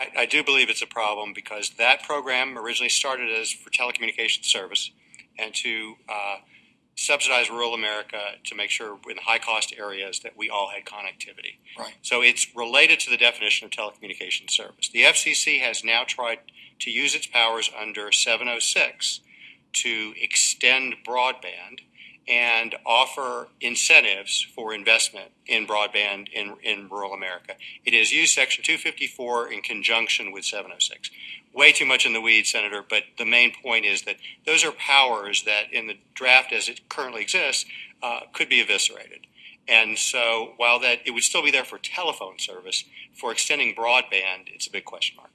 I, I do believe it's a problem because that program originally started as for telecommunications service and to uh, subsidize rural America to make sure in high cost areas that we all had connectivity. Right. So it's related to the definition of telecommunications service. The FCC has now tried to use its powers under 706 to extend broadband and offer incentives for investment in broadband in, in rural America. It has used Section 254 in conjunction with 706. Way too much in the weeds, Senator, but the main point is that those are powers that, in the draft as it currently exists, uh, could be eviscerated. And so, while that it would still be there for telephone service, for extending broadband, it's a big question mark.